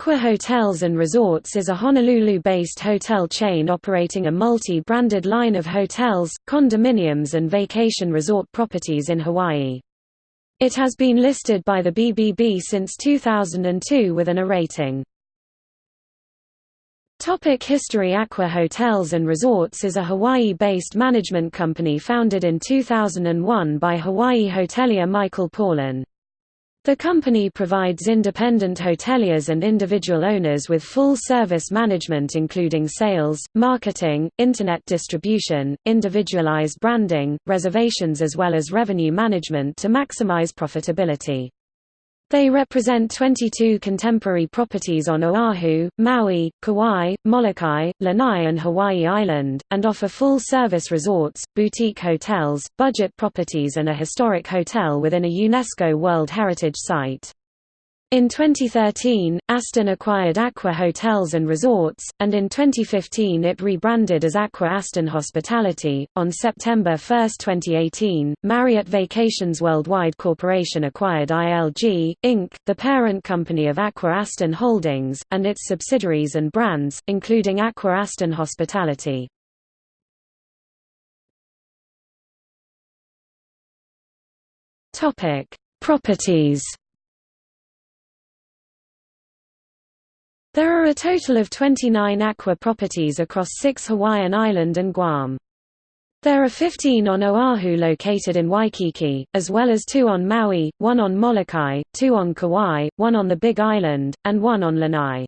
Aqua Hotels & Resorts is a Honolulu-based hotel chain operating a multi-branded line of hotels, condominiums and vacation resort properties in Hawaii. It has been listed by the BBB since 2002 with an A rating. Topic History Aqua Hotels & Resorts is a Hawaii-based management company founded in 2001 by Hawaii hotelier Michael Paulin. The company provides independent hoteliers and individual owners with full-service management including sales, marketing, internet distribution, individualized branding, reservations as well as revenue management to maximize profitability. They represent 22 contemporary properties on Oahu, Maui, Kauai, Molokai, Lanai and Hawaii Island, and offer full-service resorts, boutique hotels, budget properties and a historic hotel within a UNESCO World Heritage Site. In 2013, Aston acquired Aqua Hotels and Resorts, and in 2015 it rebranded as Aqua Aston Hospitality. On September 1, 2018, Marriott Vacations Worldwide Corporation acquired ILG, Inc., the parent company of Aqua Aston Holdings, and its subsidiaries and brands, including Aqua Aston Hospitality. Properties There are a total of 29 aqua properties across six Hawaiian Island and Guam. There are 15 on Oahu located in Waikiki, as well as two on Maui, one on Molokai, two on Kauai, one on the Big Island, and one on Lanai.